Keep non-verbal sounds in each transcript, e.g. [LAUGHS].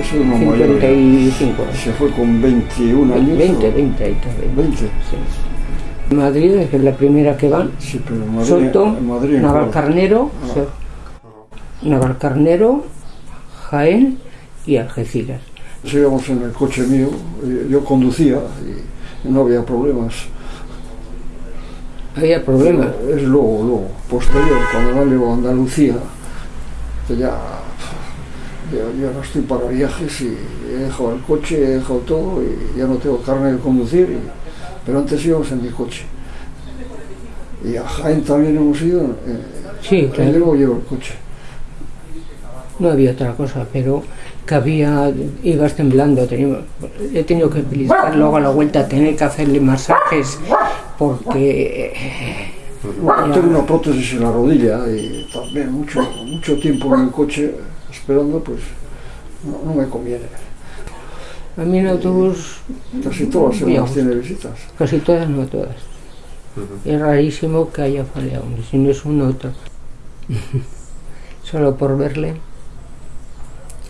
es uno mayor. 55 años. Se fue con 21 años. 20, o- 20 ahí también. 20. Sí. Madrid es la primera que van. Sí, pero Madrid, Soto, Madrid? Navalcarnero, Ah. Navalcarnero, Jaén y Algeciras. Íbamos en el coche mío, eh, yo conducía y no había problemas. Había problemas. Es luego, luego, posterior, cuando no llevo a Andalucía, que ya, no estoy para viajes y he dejado el coche, he dejado todo y ya no tengo carne de conducir, y- pero antes íbamos en mi coche. Y a Jaén también hemos ido, eh, Sí, y claro. luego llevo el coche. No había otra cosa, pero que había, ibas temblando, teníamos- he tenido que pellizcar luego a la vuelta, tener que hacerle masajes porque eh, Bueno, tengo una prótesis en la rodilla y también mucho, mucho tiempo en el coche esperando, pues no, no me conviene. a mí en autobús Casi todas semanas tiene visitas. casi todas, no todas. Es rarísimo que haya fallado, si no es uno otro. [LAUGHS] Solo por verle.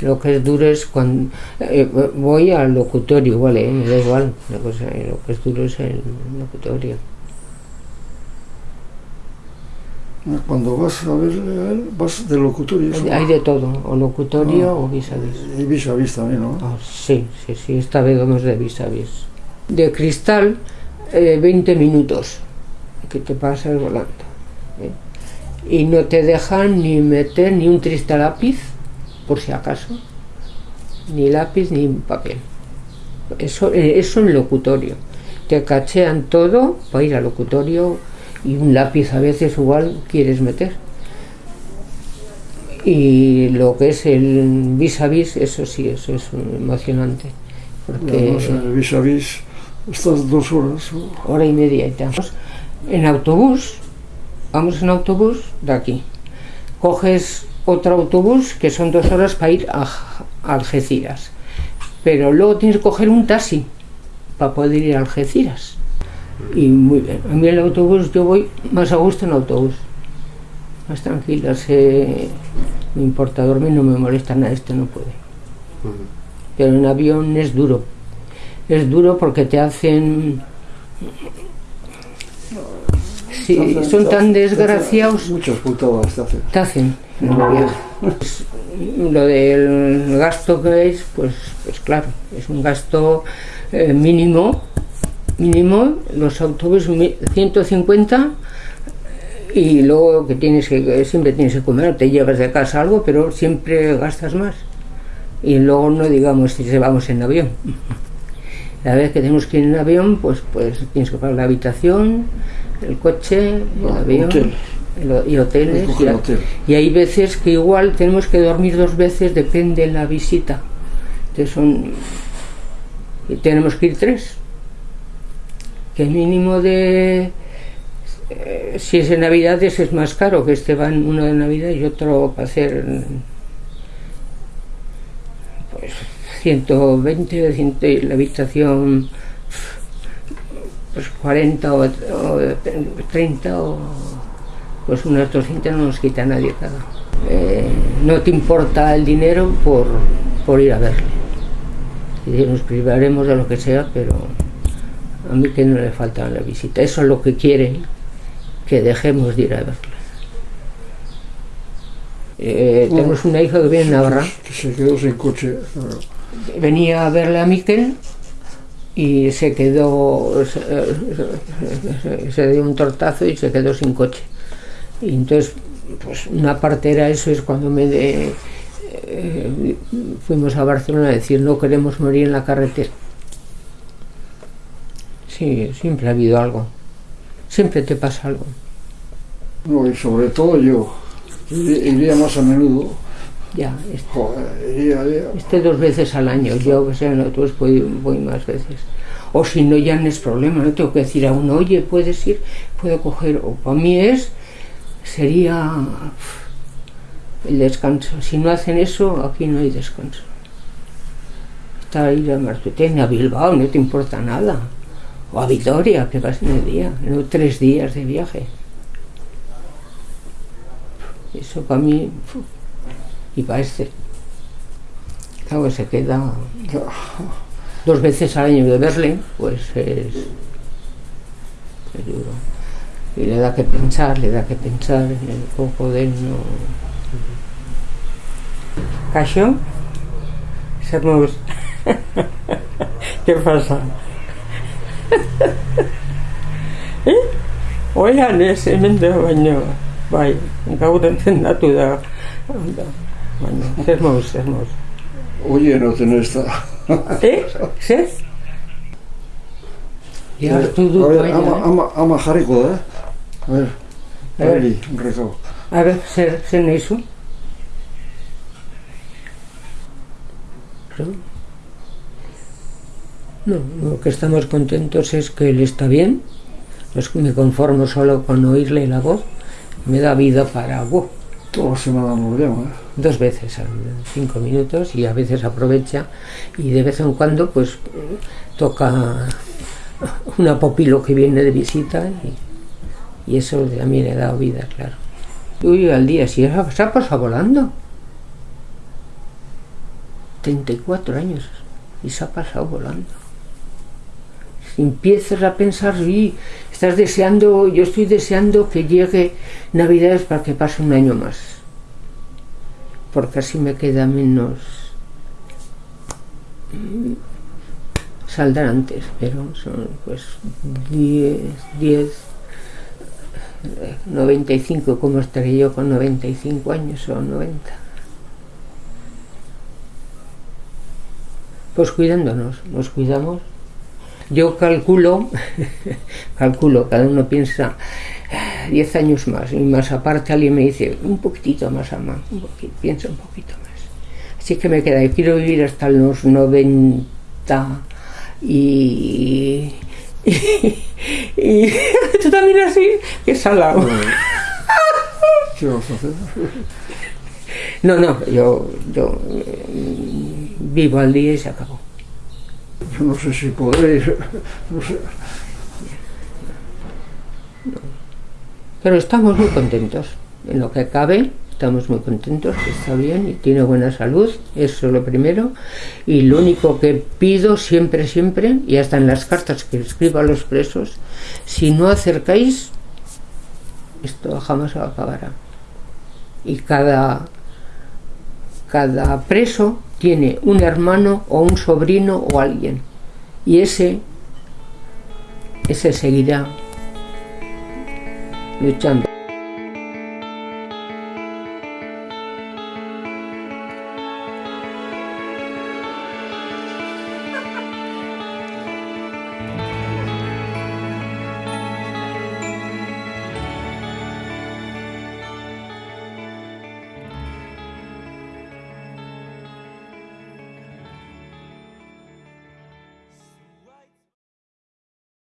Lo que es duro es cuando eh, voy al locutorio, vale, eh, me da igual, la cosa, eh, lo que es duro es el locutorio. Cuando vas a verle a él, vas de locutorio. Hay de todo, o locutorio Ah. o vis a vis. Y vis a vis también, ¿no? Ah, sí, sí, sí, esta vez vamos de vis a vis. De cristal, eh, 20 minutos que te pasas volando. ¿eh? Y no te dejan ni meter ni un triste lápiz, por si acaso, ni lápiz ni papel. Eso, eh, eso en locutorio. Te cachean todo para ir al locutorio y un lápiz a veces igual quieres meter. Y lo que es el vis a vis, eso sí, eso es emocionante. Porque además el vis a vis estás dos horas. hora y media y tal. En autobús, vamos en autobús de aquí. Coges otro autobús que son dos horas para ir a Algeciras. Pero luego tienes que coger un taxi para poder ir a Algeciras. Y muy bien. A mí el autobús, yo voy más a gusto en autobús. Más tranquila, sé, me importa dormir, no me molesta nada, este no puede. Pero en avión es duro. Es duro porque te hacen... Sí, son tan desgraciados Muchas putadas te hacen. Pues, Lo del gasto que es, pues, pues claro, es un gasto eh, mínimo, mínimo, los autobuses mi- 150 y luego que tienes que, siempre tienes que comer, te llevas de casa algo, pero siempre gastas más. Y luego no digamos si se vamos en avión. La vez que tenemos que ir en avión, pues, pues tienes que pagar la habitación, el coche, el Ah, avión hotel. y hoteles. Y, a- hotel. y hay veces que igual tenemos que dormir dos veces, depende de la visita. Entonces son. y tenemos que ir tres. Que mínimo de. eh, si es en Navidades es más caro, que este van uno de Navidad y otro para hacer. Pues 120, 100, y la habitación. Pues 40 o, o 30 o pues unas 200 no nos quita nadie cada. Eh, no te importa el dinero por, por ir a verle. Y nos privaremos de lo que sea, pero a mí que no le falta la visita. Eso es lo que quieren, que dejemos de ir a verle. Eh, tenemos una hija que viene en Navarra, Que se quedó sin coche. venía a verle a Miquel y se quedó, se, dio un tortazo y se quedó sin coche. Y entonces, pues una parte era eso, es cuando me de- eh, fuimos a Barcelona a decir no queremos morir en la carretera. Sí, siempre ha habido algo. Siempre te pasa algo. No, y sobre todo yo. Iría más a menudo. Ya, este, Joder, iría. este dos veces al año. Yo que sé, en autobús voy, voy más veces. O si no, ya no es problema. No tengo que decir a uno, oye, puedes ir, puedo coger. O para mí es, sería el descanso. Si no hacen eso, aquí no hay descanso. Está ahí a Martutene, a Bilbao, no te importa nada. O a Vitoria, que vas en el día, no tres días de viaje. Eso para mí, y para este. Claro, se queda dos veces al año de verle, pues es, es duro. Y le da que pensar, le da que pensar en el poco de no. ¿Cacho? Somos... [LAUGHS] ¿Qué pasa? [LAUGHS] eh? Oigan, ese mente baino, bai, gaur entzendatu da. Moz, zer moz. Oye, no tenés esta. Eh? Zer? Ya A ver, baina, ama, eh? ama, ama jarriko da, eh? A ver, A ver. Peli, un recado. A ver, zer, zer nahi zu? No, lo que estamos contentos es que él está bien. Pues me conformo solo con oírle la voz. Me da vida para ¡buah! Toda la semana nos llama, ¿eh? dos veces cinco minutos y a veces aprovecha y de vez en cuando pues toca una popilo que viene de visita y, y eso mí le da vida, claro. Uy, al día, si se ha pasado volando. 34 años y se ha pasado volando. Si empiezas a pensar, y estás deseando, yo estoy deseando que llegue Navidades para que pase un año más. Porque así me queda menos. Mm, saldrá antes pero son pues 10 10 eh, 95 como estaré yo con 95 años o 90 pues cuidándonos nos cuidamos yo calculo [LAUGHS] calculo cada uno piensa 10 años más y más aparte alguien me dice un poquitito más ama, un poquito, piensa un poquito más. Así que me queda, yo quiero vivir hasta los 90 [LAUGHS] y... y, y [LAUGHS] tú también así, que salado. ¿Qué vas a hacer? No, no, yo, yo mm, vivo al día y se acabó. Yo no sé si podréis, no sé. Pero estamos muy contentos. En lo que cabe, estamos muy contentos, está bien y tiene buena salud, eso es lo primero. Y lo único que pido siempre, siempre, y hasta en las cartas que escribo a los presos, si no acercáis, esto jamás acabará. Y cada, cada preso tiene un hermano o un sobrino o alguien. Y ese, ese seguirá luchando.